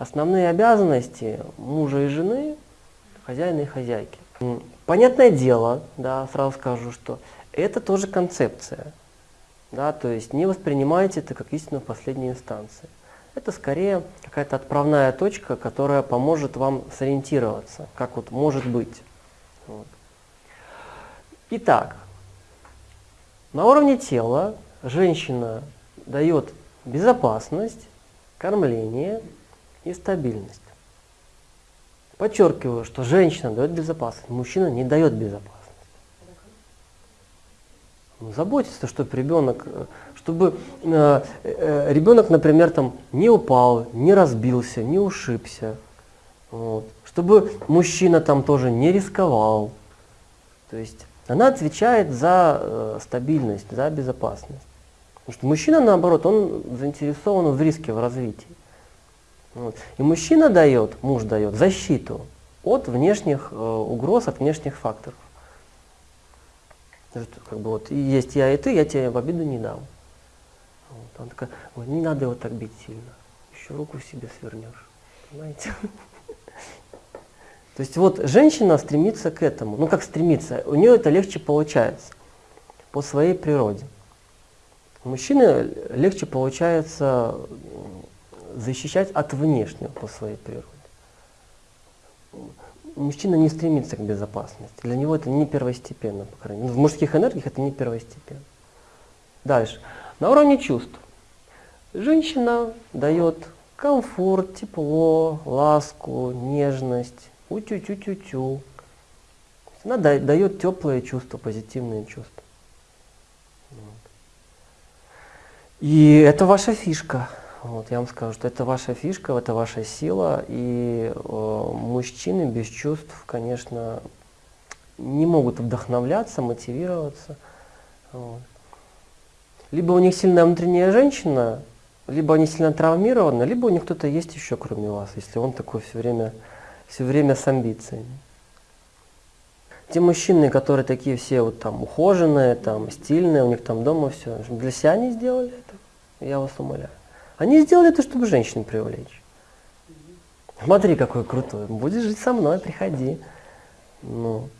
основные обязанности мужа и жены, хозяина и хозяйки. Понятное дело, да, сразу скажу, что это тоже концепция. Да, то есть не воспринимайте это как истину в последней инстанции. Это скорее какая-то отправная точка, которая поможет вам сориентироваться, как вот может быть. Вот. Итак, на уровне тела женщина дает безопасность, кормление и стабильность. Подчеркиваю, что женщина дает безопасность, мужчина не дает безопасность. Ну, чтобы ребенок, чтобы э, э, ребенок, например, там не упал, не разбился, не ушибся. Вот. Чтобы мужчина там тоже не рисковал. То есть она отвечает за э, стабильность, за безопасность. Потому что мужчина, наоборот, он заинтересован в риске, в развитии. Вот. И мужчина дает, муж дает защиту от внешних э, угроз, от внешних факторов. Как бы вот есть я и ты, я тебе в обиду не дам. Вот. Он такой, ой, не надо его так бить сильно, еще руку себе свернешь. Понимаете? То есть вот женщина стремится к этому. Ну как стремится? У нее это легче получается по своей природе. У мужчины легче получается защищать от внешнего по своей природе. Мужчина не стремится к безопасности. Для него это не первостепенно, по крайней мере. В мужских энергиях это не первостепенно. Дальше. На уровне чувств. Женщина дает комфорт, тепло, ласку, нежность, утю-тю-тю-тю. Она дает теплые чувства, позитивные чувства. И это ваша фишка. Вот, я вам скажу, что это ваша фишка, это ваша сила, и э, мужчины без чувств, конечно, не могут вдохновляться, мотивироваться. Вот. Либо у них сильная внутренняя женщина, либо они сильно травмированы, либо у них кто-то есть еще, кроме вас, если он такой все время, все время с амбициями. Те мужчины, которые такие все вот там ухоженные, там стильные, у них там дома все, для себя они сделали это, я вас умоляю. Они сделали это, чтобы женщин привлечь. Смотри, какой крутой. Будешь жить со мной, приходи. Ну.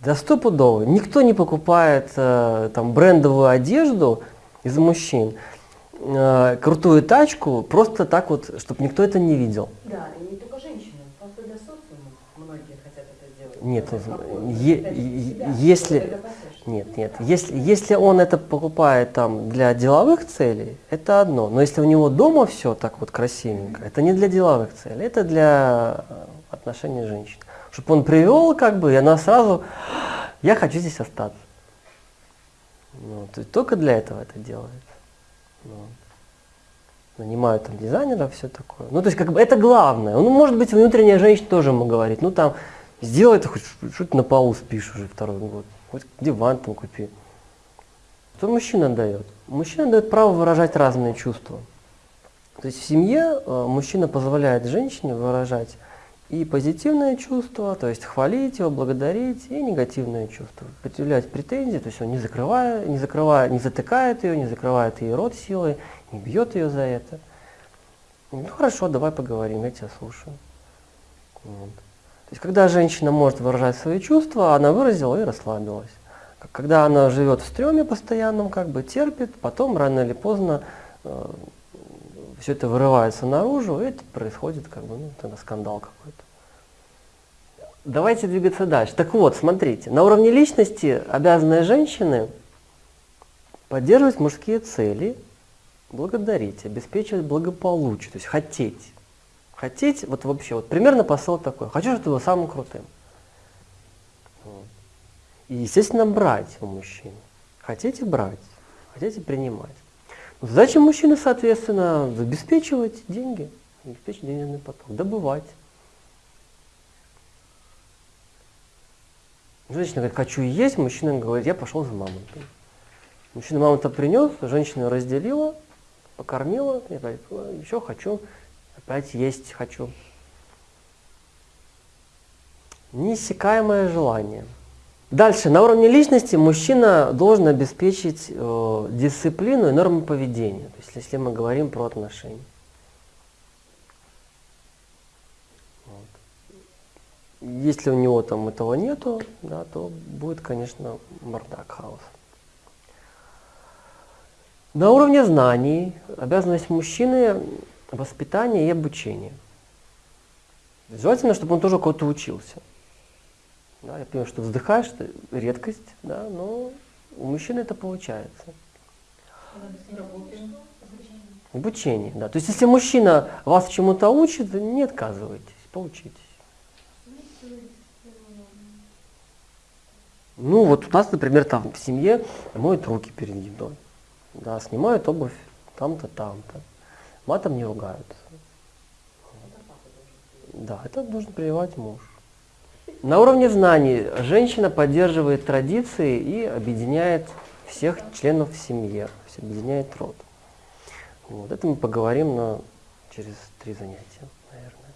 Да стопудово. Никто не покупает э, там брендовую одежду из мужчин, э, крутую тачку, просто так вот, чтобы никто это не видел. Да, и не только женщины, просто для социума многие хотят это делать. Нет, е- если... Нет, нет. Если, если он это покупает там для деловых целей, это одно. Но если у него дома все так вот красивенько, это не для деловых целей, это для э, отношений женщин. Чтобы он привел, как бы, и она сразу, я хочу здесь остаться. Ну, то только для этого это делает. Ну, нанимают там дизайнеров, все такое. Ну, то есть, как бы, это главное. Ну, может быть, внутренняя женщина тоже ему говорит, ну, там, сделай это хоть, что ты на полу спишь уже второй год. Хоть диван там купи. Что мужчина дает? Мужчина дает право выражать разные чувства. То есть в семье э, мужчина позволяет женщине выражать и позитивные чувства, то есть хвалить его, благодарить, и негативные чувства, предъявлять претензии, то есть он не закрывая, не закрывая, не затыкает ее, не закрывает ей рот силой, не бьет ее за это. Ну хорошо, давай поговорим, я тебя слушаю. Вот. То есть, когда женщина может выражать свои чувства, она выразила и расслабилась. Когда она живет в стреме постоянном, как бы терпит, потом рано или поздно э, все это вырывается наружу, и это происходит как бы, ну, тогда скандал какой-то. Давайте двигаться дальше. Так вот, смотрите, на уровне личности обязанные женщины поддерживать мужские цели, благодарить, обеспечивать благополучие, то есть хотеть. Хотеть, вот вообще, вот примерно посыл такой. Хочу, чтобы ты был самым крутым. И, естественно, брать у мужчин. Хотите брать, хотите принимать. Но задача мужчины, соответственно, обеспечивать деньги, обеспечить денежный поток, добывать. Женщина говорит, хочу есть, мужчина говорит, я пошел за мамонтом. Мужчина мамонта принес, женщина разделила, покормила, и говорит, еще хочу опять есть хочу. Неиссякаемое желание. Дальше, на уровне личности мужчина должен обеспечить э, дисциплину и нормы поведения, то есть если мы говорим про отношения. Вот. Если у него там этого нету, да, то будет, конечно, бардак, хаос. На уровне знаний обязанность мужчины воспитание и обучение. Желательно, чтобы он тоже кого-то учился. Да, я понимаю, что вздыхаешь, это редкость, да, но у мужчины это получается. Обучение, да. То есть если мужчина вас чему-то учит, не отказывайтесь, поучитесь. Ну вот у нас, например, там в семье моют руки перед едой, да, снимают обувь там-то, там-то, матом не ругаются. Да, это должен прививать муж. На уровне знаний женщина поддерживает традиции и объединяет всех членов семьи, объединяет род. Вот это мы поговорим на, через три занятия, наверное.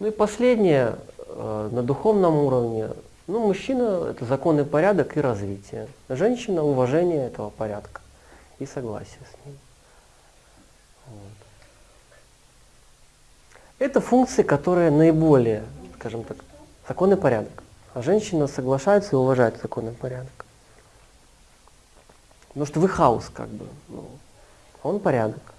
Ну и последнее, э, на духовном уровне, ну, мужчина – это законный порядок и развитие. Женщина – уважение этого порядка и согласие с ним. Вот. Это функции, которые наиболее, скажем так, законный порядок. А женщина соглашается и уважает законный порядок. Потому что вы хаос, как бы. Ну, он порядок.